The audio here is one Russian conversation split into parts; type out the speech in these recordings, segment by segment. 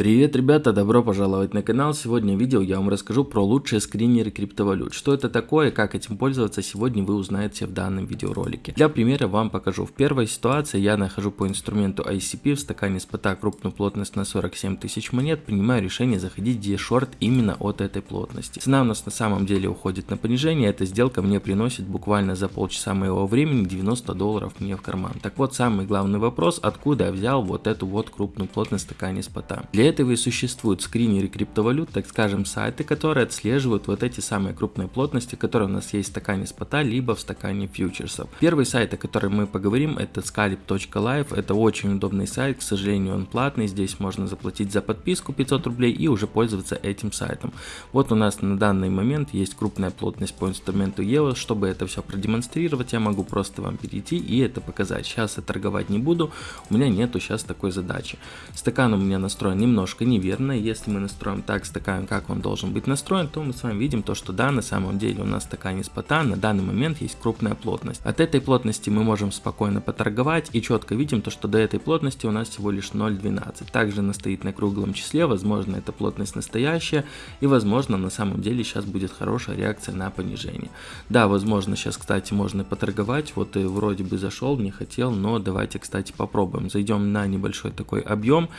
Привет, ребята, добро пожаловать на канал. Сегодня в видео я вам расскажу про лучшие скринеры криптовалют. Что это такое, как этим пользоваться, сегодня вы узнаете в данном видеоролике. Для примера вам покажу. В первой ситуации я нахожу по инструменту ICP в стакане спота крупную плотность на 47 тысяч монет, принимаю решение заходить где шорт именно от этой плотности. Цена у нас на самом деле уходит на понижение, эта сделка мне приносит буквально за полчаса моего времени 90 долларов мне в карман. Так вот, самый главный вопрос, откуда я взял вот эту вот крупную плотность в стакане спота. Для этого и существуют скринеры криптовалют, так скажем, сайты, которые отслеживают вот эти самые крупные плотности, которые у нас есть в стакане спота, либо в стакане фьючерсов. Первый сайт, о котором мы поговорим, это scalp.live. Это очень удобный сайт, к сожалению, он платный. Здесь можно заплатить за подписку 500 рублей и уже пользоваться этим сайтом. Вот у нас на данный момент есть крупная плотность по инструменту EOS. Чтобы это все продемонстрировать, я могу просто вам перейти и это показать. Сейчас я торговать не буду, у меня нету сейчас такой задачи. Стакан у меня настроен немного немножко неверно. Если мы настроим так стакан, как он должен быть настроен, то мы с вами видим то, что да, на самом деле у нас стакан из пота на данный момент есть крупная плотность. От этой плотности мы можем спокойно поторговать и четко видим то, что до этой плотности у нас всего лишь 0.12. Также она стоит на круглом числе, возможно эта плотность настоящая и возможно на самом деле сейчас будет хорошая реакция на понижение. Да, возможно сейчас, кстати, можно поторговать, вот и вроде бы зашел, не хотел, но давайте, кстати, попробуем. Зайдем на небольшой такой объем,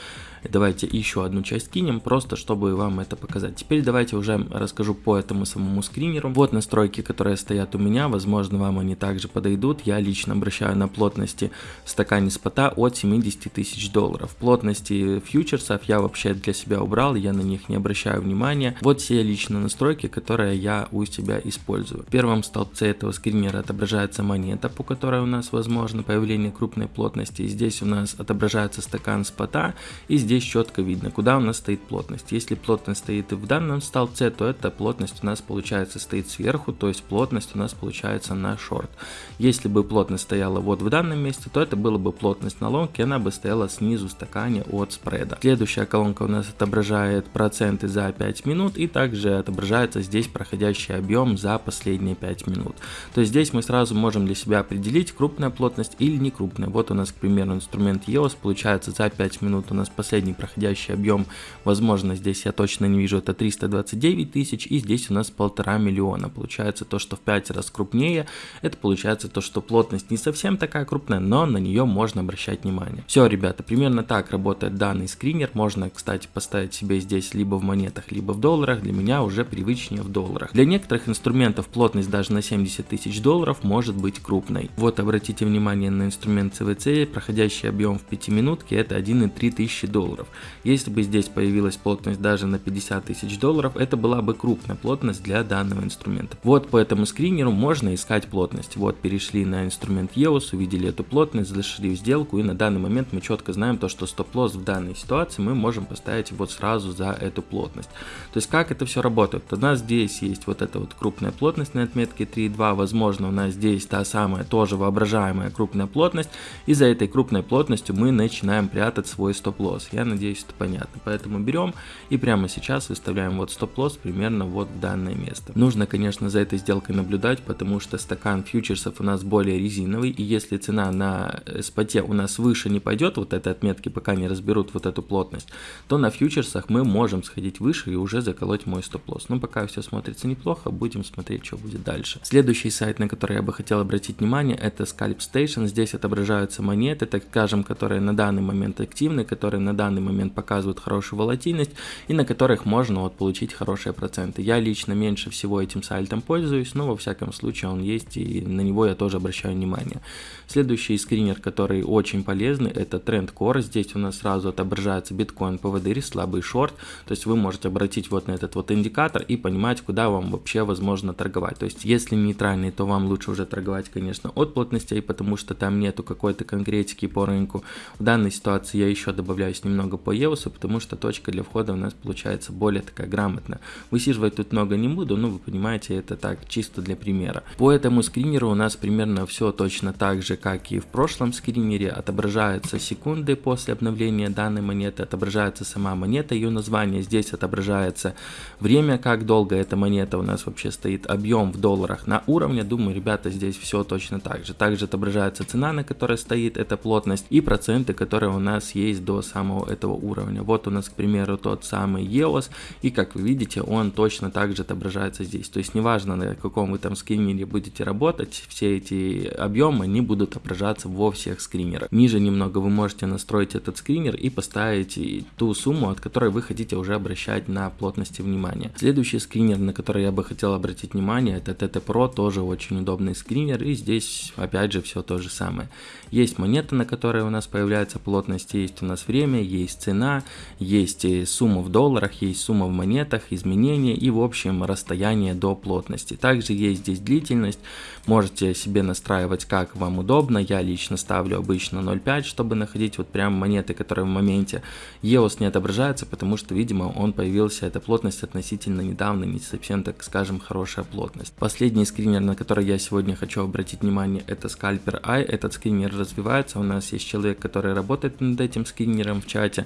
давайте еще еще одну часть кинем, просто чтобы вам это показать. Теперь давайте уже расскажу по этому самому скринеру. Вот настройки, которые стоят у меня, возможно вам они также подойдут. Я лично обращаю на плотности в стакане спота от 70 тысяч долларов. Плотности фьючерсов я вообще для себя убрал, я на них не обращаю внимания. Вот все лично настройки, которые я у себя использую. В первом столбце этого скринера отображается монета, по которой у нас возможно появление крупной плотности. Здесь у нас отображается стакан спота и здесь четко видно видно, куда у нас стоит плотность. Если плотность стоит в данном столбце, то эта плотность у нас получается стоит сверху, то есть плотность у нас получается на шорт. Если бы плотность стояла вот в данном месте, то это была бы плотность на лонг, и она бы стояла снизу стакане от спреда. Следующая колонка у нас отображает проценты за 5 минут, и также отображается здесь проходящий объем за последние 5 минут. То есть здесь мы сразу можем для себя определить крупная плотность или не крупная. Вот у нас, к примеру, инструмент EOS, получается за 5 минут у нас последний проходящий следующий объем, возможно, здесь я точно не вижу, это 329 тысяч, и здесь у нас полтора миллиона. Получается то, что в 5 раз крупнее, это получается то, что плотность не совсем такая крупная, но на нее можно обращать внимание. Все, ребята, примерно так работает данный скринер. Можно, кстати, поставить себе здесь либо в монетах, либо в долларах. Для меня уже привычнее в долларах. Для некоторых инструментов плотность даже на 70 тысяч долларов может быть крупной. Вот обратите внимание на инструмент CVC, проходящий объем в 5 минутке, это 1,3 тысячи долларов. Если бы здесь появилась плотность даже на 50 тысяч долларов, это была бы крупная плотность для данного инструмента. Вот по этому скринеру можно искать плотность. Вот перешли на инструмент EOS, увидели эту плотность, зашли в сделку и на данный момент мы четко знаем то, что стоп-лосс в данной ситуации мы можем поставить вот сразу за эту плотность. То есть как это все работает? У нас здесь есть вот эта вот крупная плотность на отметке 3.2, возможно у нас здесь та самая тоже воображаемая крупная плотность и за этой крупной плотностью мы начинаем прятать свой стоп-лосс. Я надеюсь, это понятно. Поэтому берем и прямо сейчас выставляем вот стоп-лосс примерно вот в данное место. Нужно, конечно, за этой сделкой наблюдать, потому что стакан фьючерсов у нас более резиновый, и если цена на споте у нас выше не пойдет, вот этой отметки, пока не разберут вот эту плотность, то на фьючерсах мы можем сходить выше и уже заколоть мой стоп-лосс. Но пока все смотрится неплохо, будем смотреть, что будет дальше. Следующий сайт, на который я бы хотел обратить внимание, это Scalp Station. Здесь отображаются монеты, так скажем, которые на данный момент активны, которые на данный момент показывают показывают хорошую волатильность и на которых можно вот получить хорошие проценты. Я лично меньше всего этим сайтом пользуюсь, но во всяком случае он есть и на него я тоже обращаю внимание. Следующий скринер, который очень полезный, это Trend Core. Здесь у нас сразу отображается биткоин, PVD, слабый шорт. То есть вы можете обратить вот на этот вот индикатор и понимать, куда вам вообще возможно торговать. То есть если нейтральный, то вам лучше уже торговать, конечно, от плотностей, потому что там нету какой-то конкретики по рынку. В данной ситуации я еще добавляюсь немного по EOS, потому что точка для входа у нас получается более такая грамотная. Высиживать тут много не буду, но вы понимаете, это так, чисто для примера. По этому скринеру у нас примерно все точно так же, как и в прошлом скринере. Отображаются секунды после обновления данной монеты, отображается сама монета, ее название. Здесь отображается время, как долго эта монета у нас вообще стоит, объем в долларах на уровне. Думаю, ребята, здесь все точно так же. Также отображается цена, на которой стоит эта плотность и проценты, которые у нас есть до самого этого уровня. Уровня. Вот у нас, к примеру, тот самый EOS, и как вы видите, он точно так же отображается здесь. То есть неважно, на каком вы там скринере будете работать, все эти объемы, они будут отображаться во всех скринерах. Ниже немного вы можете настроить этот скринер и поставить ту сумму, от которой вы хотите уже обращать на плотности внимания. Следующий скринер, на который я бы хотел обратить внимание, это TT Pro, тоже очень удобный скринер, и здесь опять же все то же самое. Есть монета, на которой у нас появляется плотность, есть у нас время, есть цена, есть сумма в долларах, есть сумма в монетах, изменения и в общем расстояние до плотности. Также есть здесь длительность, можете себе настраивать как вам удобно, я лично ставлю обычно 0.5, чтобы находить вот прям монеты, которые в моменте. EOS не отображается, потому что видимо он появился, эта плотность относительно недавно, не совсем так скажем хорошая плотность. Последний скринер, на который я сегодня хочу обратить внимание, это Scalper Eye, этот скринер развивается, у нас есть человек, который работает над этим скринером в чате,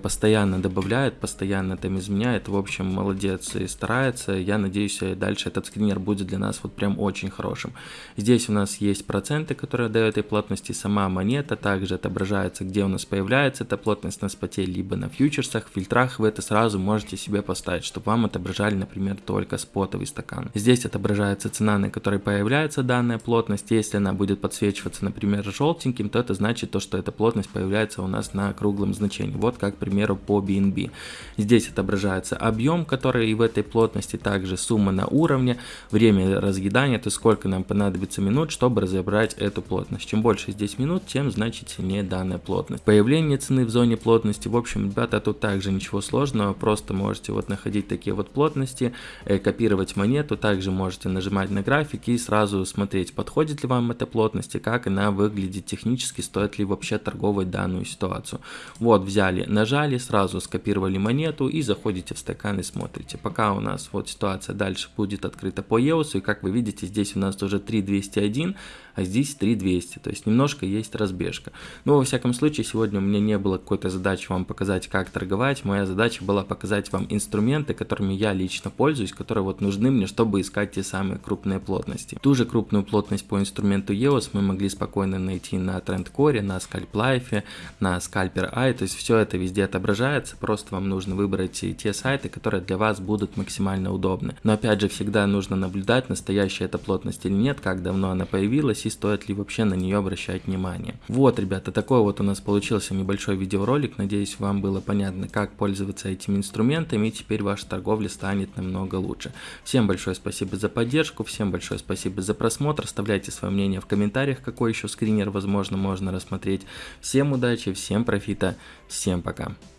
постоянно добавляет, постоянно там изменяет, в общем молодец и старается, я надеюсь дальше этот скринер будет для нас вот прям очень хорошим. Здесь у нас есть проценты, которые дают этой плотности, сама монета. Также отображается, где у нас появляется эта плотность на споте, либо на фьючерсах, фильтрах. Вы это сразу можете себе поставить, чтобы вам отображали, например, только спотовый стакан. Здесь отображается цена, на которой появляется данная плотность, если она будет подсвечиваться, например, желтеньким, то это значит то, что эта плотность появляется у нас на круглом значении, вот как, к примеру, по BNB. Здесь отображается объем, который и в этой плотности, также сумма на уровне, время разъедания, то есть сколько нам понадобится минут, чтобы разобрать эту плотность. Чем больше здесь минут, тем значит сильнее данная плотность. Появление цены в зоне плотности, в общем, ребята, тут также ничего сложного, просто можете вот находить такие вот плотности, э, копировать монету, также можете нажимать на график и сразу смотреть, подходит ли вам эта плотность и как она выглядит технически, стоит ли вообще торговать данную ситуацию. Вот взяли, нажали, сразу скопировали монету и заходите в стакан и смотрите. Пока у нас вот ситуация дальше будет открыта по EOS, и как вы видите, здесь у нас уже 3201, а здесь 3200, то есть немножко есть разбежка. Но во всяком случае, сегодня у меня не было какой-то задачи вам показать, как торговать, моя задача была показать вам инструменты, которыми я лично пользуюсь, которые вот нужны мне, чтобы искать те самые крупные плотности. Ту же крупную плотность по инструменту EOS мы могли спокойно найти на TrendCore, на Scalp Life, на Scalper Eye, то есть все это везде отображается, просто вам нужно выбрать те сайты, которые для вас будут максимально удобны. Но опять же, всегда нужно наблюдать, настоящая эта плотность или нет, как давно она появилась, и стоит ли вообще на нее обращать внимание. Вот, ребята, такой вот у нас получился небольшой видеоролик. Надеюсь, вам было понятно, как пользоваться этими инструментами, и теперь ваша торговля станет намного лучше. Всем большое спасибо за поддержку, всем большое спасибо за просмотр. Оставляйте свое мнение в комментариях, какой еще скринер, возможно, можно рассмотреть. Всем удачи, всем профита, всем пока.